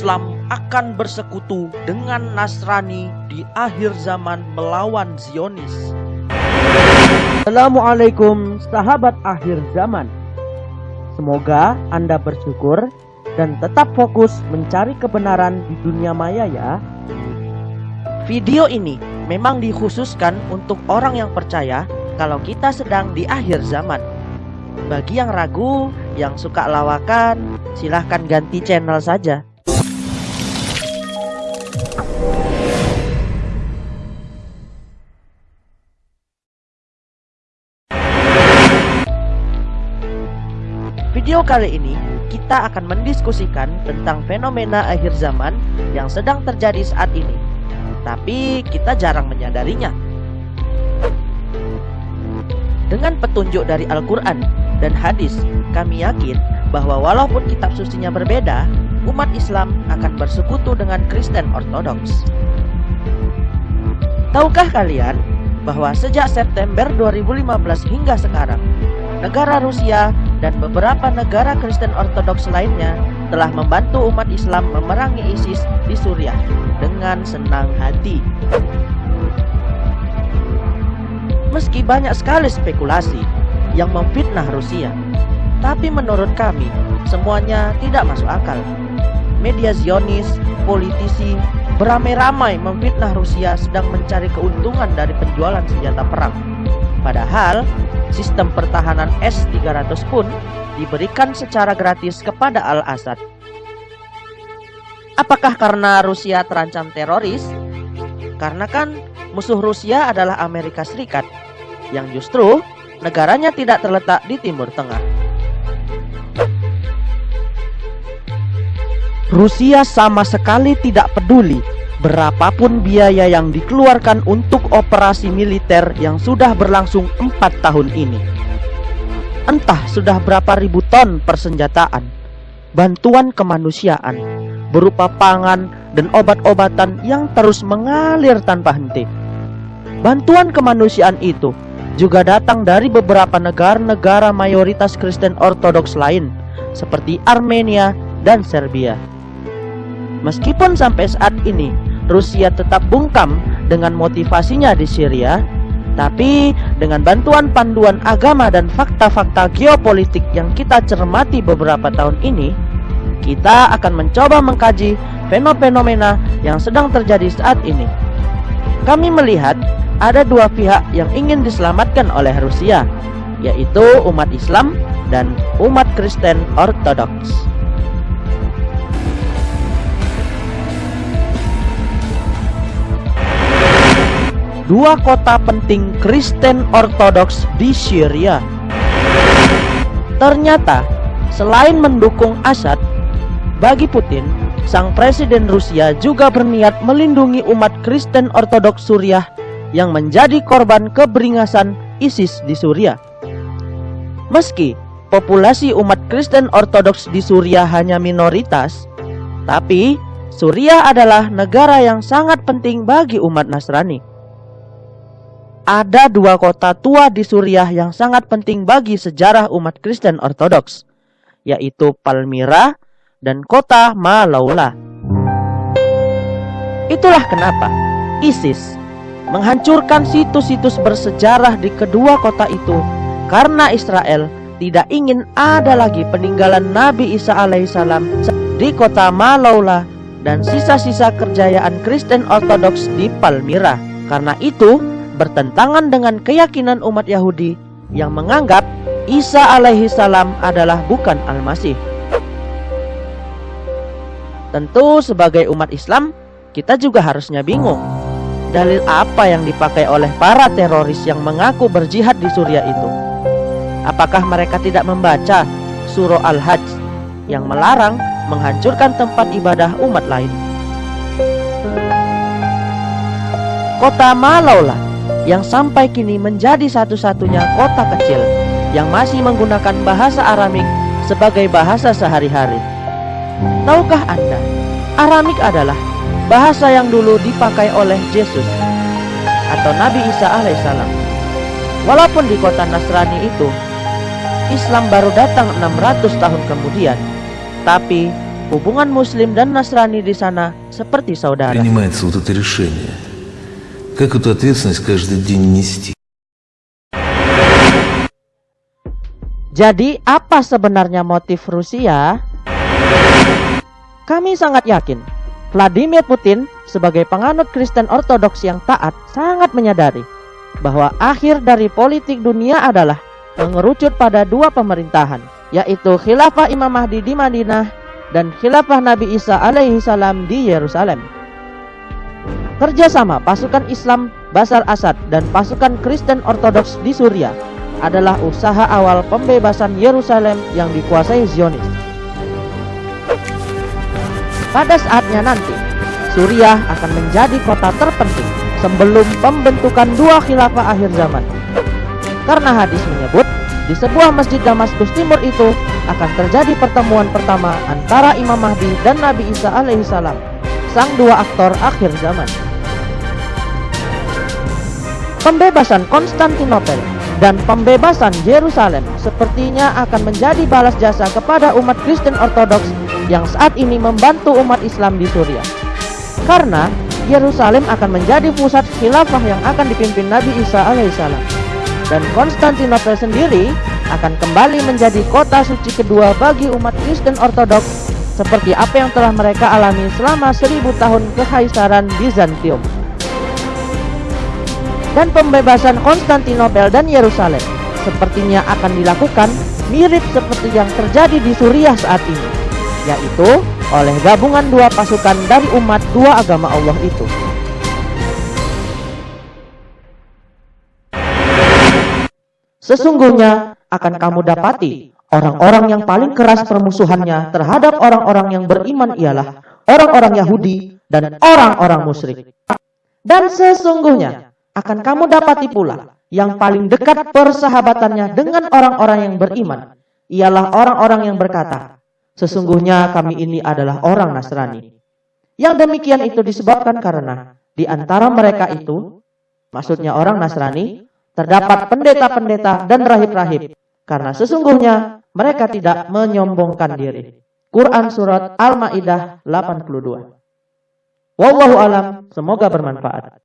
Islam akan bersekutu dengan Nasrani di akhir zaman melawan Zionis. Assalamualaikum sahabat akhir zaman. Semoga Anda bersyukur dan tetap fokus mencari kebenaran di dunia maya ya. Video ini memang dikhususkan untuk orang yang percaya kalau kita sedang di akhir zaman. Bagi yang ragu, yang suka lawakan, silahkan ganti channel saja. Video kali ini kita akan mendiskusikan tentang fenomena akhir zaman yang sedang terjadi saat ini. Tapi kita jarang menyadarinya. Dengan petunjuk dari Al-Quran dan hadis, kami yakin bahwa walaupun kitab sucinya berbeda, umat Islam akan bersekutu dengan Kristen Ortodoks. Tahukah kalian bahwa sejak September 2015 hingga sekarang, negara Rusia dan beberapa negara Kristen Ortodoks lainnya telah membantu umat Islam memerangi ISIS di Suriah dengan senang hati. Meski banyak sekali spekulasi yang memfitnah Rusia, tapi menurut kami semuanya tidak masuk akal. Media Zionis, politisi, beramai-ramai memfitnah Rusia sedang mencari keuntungan dari penjualan senjata perang. Padahal sistem pertahanan S-300 pun diberikan secara gratis kepada Al-Assad. Apakah karena Rusia terancam teroris? Karena kan musuh Rusia adalah Amerika Serikat, yang justru negaranya tidak terletak di Timur Tengah. Rusia sama sekali tidak peduli berapapun biaya yang dikeluarkan untuk operasi militer yang sudah berlangsung empat tahun ini. Entah sudah berapa ribu ton persenjataan, bantuan kemanusiaan, berupa pangan dan obat-obatan yang terus mengalir tanpa henti. Bantuan kemanusiaan itu juga datang dari beberapa negara-negara mayoritas Kristen Ortodoks lain, seperti Armenia dan Serbia. Meskipun sampai saat ini Rusia tetap bungkam dengan motivasinya di Syria, tapi dengan bantuan panduan agama dan fakta-fakta geopolitik yang kita cermati beberapa tahun ini, kita akan mencoba mengkaji fenomena yang sedang terjadi saat ini. Kami melihat ada dua pihak yang ingin diselamatkan oleh Rusia, yaitu umat Islam dan umat Kristen Ortodoks. Dua kota penting Kristen Ortodoks di Syria. Ternyata, selain mendukung Assad, bagi Putin, sang presiden Rusia juga berniat melindungi umat Kristen Ortodoks Suriah yang menjadi korban keberingasan ISIS di Suriah. Meski populasi umat Kristen Ortodoks di Suriah hanya minoritas, tapi Suriah adalah negara yang sangat penting bagi umat Nasrani ada dua kota tua di Suriah yang sangat penting bagi sejarah umat Kristen Ortodoks, yaitu Palmyra dan kota Malaula. Itulah kenapa ISIS menghancurkan situs-situs bersejarah di kedua kota itu karena Israel tidak ingin ada lagi peninggalan Nabi Isa alaihissalam di kota Malaula dan sisa-sisa kerjayaan Kristen Ortodoks di Palmyra. Karena itu, bertentangan dengan keyakinan umat Yahudi yang menganggap Isa alaihi salam adalah bukan Al-Masih. Tentu sebagai umat Islam, kita juga harusnya bingung. Dalil apa yang dipakai oleh para teroris yang mengaku berjihad di Suriah itu? Apakah mereka tidak membaca surah Al-Hajj yang melarang menghancurkan tempat ibadah umat lain? Kota Malaulah yang sampai kini menjadi satu-satunya kota kecil yang masih menggunakan bahasa Aramik sebagai bahasa sehari-hari. Tahukah Anda, Aramik adalah bahasa yang dulu dipakai oleh Yesus atau Nabi Isa alaihissalam. Walaupun di kota Nasrani itu Islam baru datang 600 tahun kemudian, tapi hubungan Muslim dan Nasrani di sana seperti saudara. принимается вот это решение? Как эту ответственность каждый день нести? Jadi, apa sebenarnya motif Rusia? Kami sangat yakin Vladimir Putin sebagai penganut Kristen Ortodoks yang taat sangat menyadari bahwa akhir dari politik dunia adalah mengerucut pada dua pemerintahan, yaitu Khilafah Imam Mahdi di Madinah dan Khilafah Nabi Isa alaihi salam di Yerusalem. Kerjasama pasukan Islam Basar Asad dan pasukan Kristen Ortodoks di Suriah adalah usaha awal pembebasan Yerusalem yang dikuasai Zionis. Pada saatnya nanti, Suriah akan menjadi kota terpenting sebelum pembentukan dua khilafah akhir zaman. Karena hadis menyebut, di sebuah masjid Damaskus Timur itu akan terjadi pertemuan pertama antara Imam Mahdi dan Nabi Isa alaihissalam, sang dua aktor akhir zaman. Pembebasan Konstantinopel dan pembebasan Yerusalem sepertinya akan menjadi balas jasa kepada umat Kristen Ortodoks yang saat ini membantu umat Islam di Suriah. Karena Yerusalem akan menjadi pusat khilafah yang akan dipimpin Nabi Isa alaihissalam. Dan Konstantinopel sendiri akan kembali menjadi kota suci kedua bagi umat Kristen Ortodoks seperti apa yang telah mereka alami selama seribu tahun kekaisaran Bizantium. Dan pembebasan Konstantinopel dan Yerusalem sepertinya akan dilakukan mirip seperti yang terjadi di Suriah saat ini, yaitu oleh gabungan dua pasukan dari umat dua agama Allah itu. Sesungguhnya akan kamu dapati orang-orang yang paling keras permusuhannya terhadap orang-orang yang beriman ialah orang-orang Yahudi dan orang-orang musyrik. Dan sesungguhnya akan kamu dapati pula yang paling dekat persahabatannya dengan orang-orang yang beriman ialah orang-orang yang berkata, Sesungguhnya kami ini adalah orang Nasrani. Yang demikian itu disebabkan karena di antara mereka itu, maksudnya orang Nasrani, terdapat pendeta-pendeta dan rahib-rahib. Karena sesungguhnya mereka tidak menyombongkan diri. Quran Surat Al-Ma'idah 82 Wallahu alam, semoga bermanfaat.